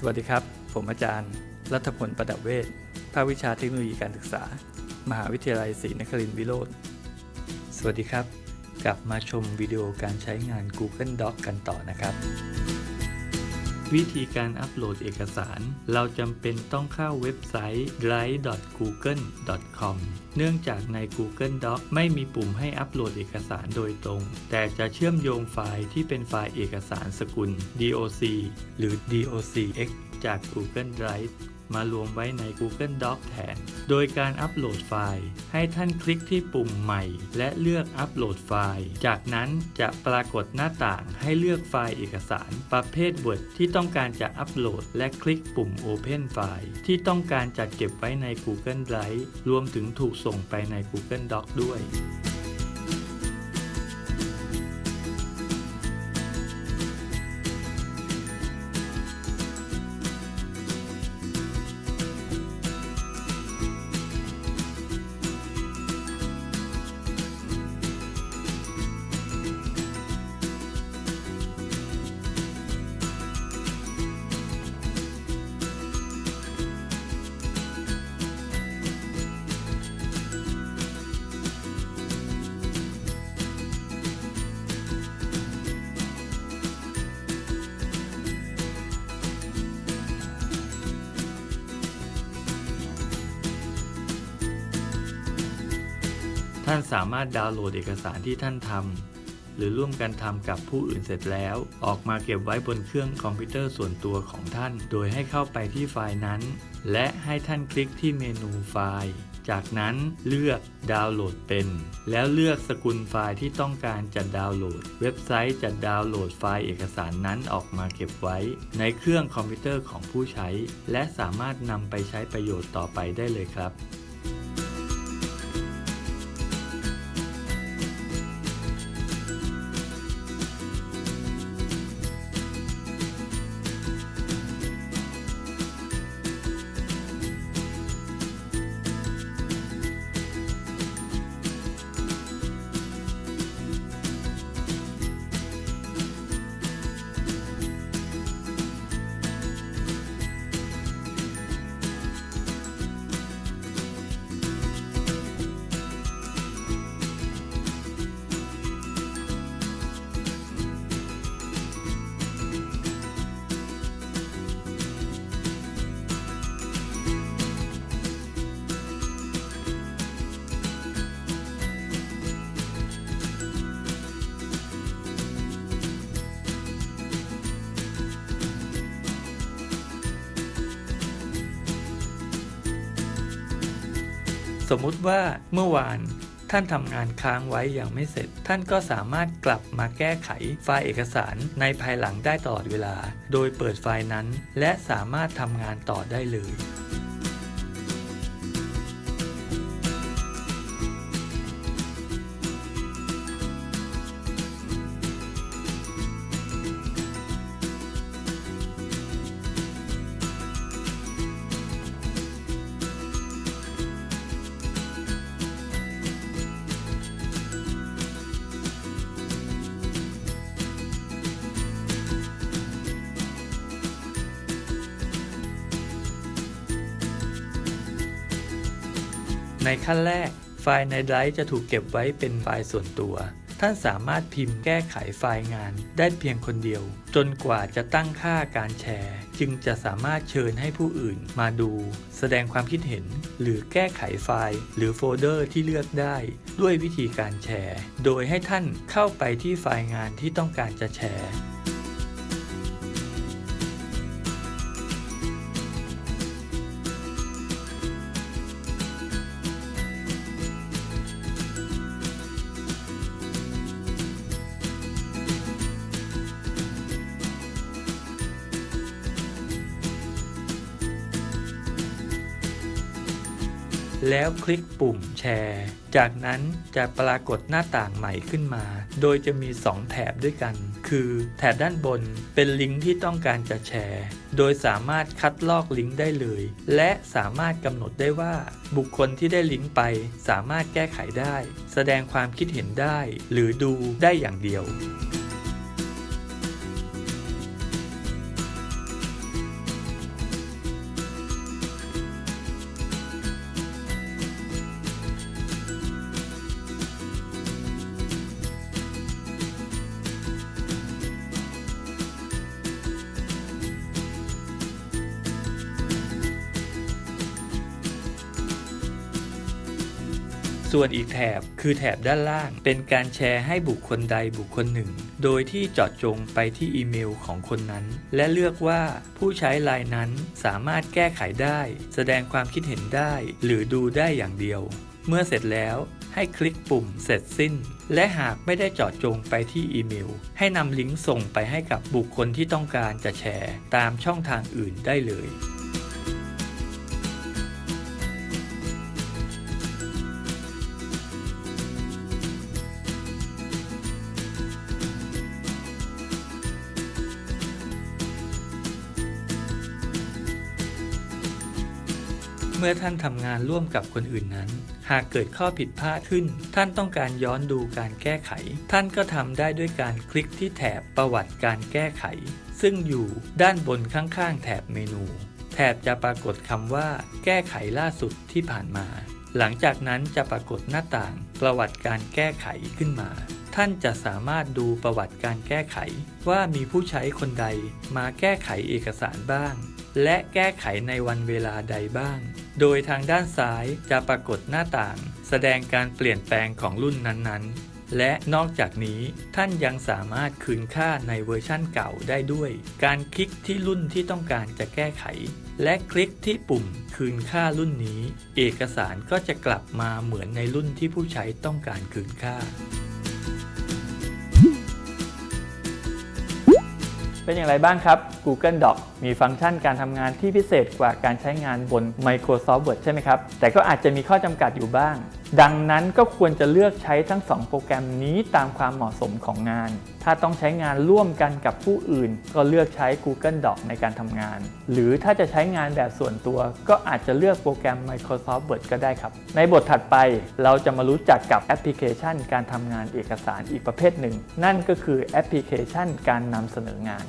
สวัสดีครับ ผมอาจารย์ รัฐพลประดับเวชภาควิชาเทคโนโลยีการศึกษา มหาวิทยาลัยศรีนครินทร์วิโรธสวัสดีครับ กลับมาชมวิดีโอการใช้งาน Google Docs กันต่อนะครับ วิธีการอัปโหลดเอกสาร เราจำเป็นต้องเข้าเว็บไซต์ drive.google.com เนื่องจากใน Google Doc ไม่มีปุ่มให้อัปโหลดเอกสารโดยตรง แต่จะเชื่อมโยงไฟล์ที่เป็นไฟล์เอกสารสกุล DOC หรือ DOCX จาก Google Drive มารวมไว้ใน Google Doc แทน โดยการอัปโหลดไฟล์ ให้ท่านคลิกที่ปุ่มใหม่ และเลือกอัปโหลดไฟล์ จากนั้นจะปรากฏหน้าต่างให้เลือกไฟล์เอกสาร ประเภท Word ที่ต้องการจะอัปโหลด และคลิกปุ่ม Open File ที่ต้องการจัดเก็บไว้ใน Google Drive รวมถึงถูกส่งไปใน Google Doc ด้วย ท่านสามารถดาวน์โหลดเอกสารที่ท่านทำหรือร่วมกันทำกับผู้อื่นเสร็จแล้ว ออกมาเก็บไว้บนเครื่องคอมพิวเตอร์ส่วนตัวของท่าน โดยให้เข้าไปที่ไฟล์นั้น และให้ท่านคลิกที่เมนูไฟล์จากนั้นเลือกดาวน์โหลดเป็น แล้วเลือกสกุลไฟล์ที่ต้องการจะดาวน์โหลด เว็บไซต์จะดาวน์โหลดไฟล์เอกสารนั้นออกมาเก็บไว้ ในเครื่องคอมพิวเตอร์ของผู้ใช้ และสามารถนำไปใช้ประโยชน์ต่อไปได้เลยครับ สมมุติว่าเมื่อวานท่านทำงานค้างไว้อย่างไม่เสร็จ ท่านก็สามารถกลับมาแก้ไขไฟล์เอกสารในภายหลังได้ตลอดเวลา โดยเปิดไฟล์นั้น และสามารถทำงานต่อได้เลย ในขั้นแรก ไฟล์ในไดรฟ์จะถูกเก็บไว้เป็นไฟล์ส่วนตัว ท่านสามารถพิมพ์แก้ไขไฟล์งานได้เพียงคนเดียว จนกว่าจะตั้งค่าการแชร์ จึงจะสามารถเชิญให้ผู้อื่นมาดู แสดงความคิดเห็น หรือแก้ไขไฟล์ หรือโฟลเดอร์ที่เลือกได้ ด้วยวิธีการแชร์ โดยให้ท่านเข้าไปที่ไฟล์งานที่ต้องการจะแชร์ แล้วคลิกปุ่มแชร์ จากนั้นจะปรากฏหน้าต่างใหม่ขึ้นมา โดยจะมี 2 แถบด้วยกัน คือแถบด้านบนเป็นลิงก์ที่ต้องการจะแชร์ โดยสามารถคัดลอกลิงก์ได้เลย และสามารถกำหนดได้ว่า บุคคลที่ได้ลิงก์ไป สามารถแก้ไขได้ แสดงความคิดเห็นได้ หรือดูได้อย่างเดียว ส่วนอีกแถบคือแถบด้านล่าง เป็นการแชร์ให้บุคคลใดบุคคลหนึ่ง โดยที่เจาะจงไปที่อีเมลของคนนั้น และเลือกว่าผู้ใช้รายนั้นสามารถแก้ไขได้ แสดงความคิดเห็นได้ หรือดูได้อย่างเดียว เมื่อเสร็จแล้วให้คลิกปุ่มเสร็จสิ้น และหากไม่ได้เจาะจงไปที่อีเมล ให้นำลิงก์ส่งไปให้กับบุคคลที่ต้องการจะแชร์ ตามช่องทางอื่นได้เลย เมื่อท่านทำงานร่วมกับคนอื่นนั้น หากเกิดข้อผิดพลาดขึ้น ท่านต้องการย้อนดูการแก้ไข ท่านก็ทำได้ด้วยการคลิกที่แถบประวัติการแก้ไข ซึ่งอยู่ด้านบนข้างๆ แถบเมนู แถบจะปรากฏคำว่า แก้ไขล่าสุดที่ผ่านมา หลังจากนั้นจะปรากฏหน้าต่าง ประวัติการแก้ไขขึ้นมาท่านจะสามารถดูประวัติการแก้ไข ว่ามีผู้ใช้คนใดมาแก้ไขเอกสารบ้าง และแก้ไขในวันเวลาใดบ้าง โดยทางด้านซ้ายจะปรากฏหน้าต่าง แสดงการเปลี่ยนแปลงของรุ่นนั้นๆ และนอกจากนี้ท่านยังสามารถคืนค่าในเวอร์ชั่นเก่าได้ด้วย การคลิกที่รุ่นที่ต้องการจะแก้ไข และคลิกที่ปุ่มคืนค่ารุ่นนี้ เอกสารก็จะกลับมาเหมือนในรุ่นที่ผู้ใช้ต้องการคืนค่า เป็นอย่างไรบ้างครับ Google Docs มีฟังก์ชันการทำงานที่พิเศษกว่าการใช้งานบน Microsoft Word ใช่ไหมครับ แต่ก็อาจจะมีข้อจำกัดอยู่บ้าง ดังนั้นก็ควรจะเลือกใช้ทั้ง 2 โปรแกรมนี้ตามความเหมาะสมของงาน ถ้าต้องใช้งานร่วมกันกับผู้อื่น ก็เลือกใช้ Google Docs ในการทำงาน หรือถ้าจะใช้งานแบบส่วนตัว ก็อาจจะเลือกโปรแกรม Microsoft Word ก็ได้ครับ ในบทถัดไปเราจะมารู้จักกับแอปพลิเคชัน การทำงานเอกสารอีกประเภทหนึ่ง นั่นก็คือแอปพลิเคชัน การนำเสนองาน